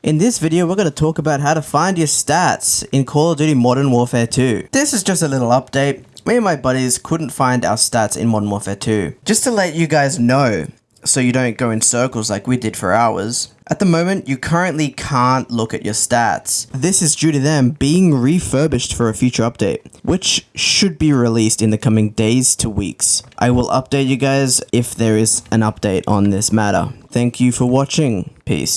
In this video, we're going to talk about how to find your stats in Call of Duty Modern Warfare 2. This is just a little update. Me and my buddies couldn't find our stats in Modern Warfare 2. Just to let you guys know, so you don't go in circles like we did for hours. At the moment, you currently can't look at your stats. This is due to them being refurbished for a future update, which should be released in the coming days to weeks. I will update you guys if there is an update on this matter. Thank you for watching. Peace.